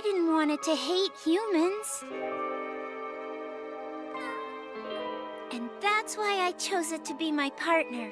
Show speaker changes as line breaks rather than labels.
I didn't want it to hate humans. And that's why I chose it to be my partner.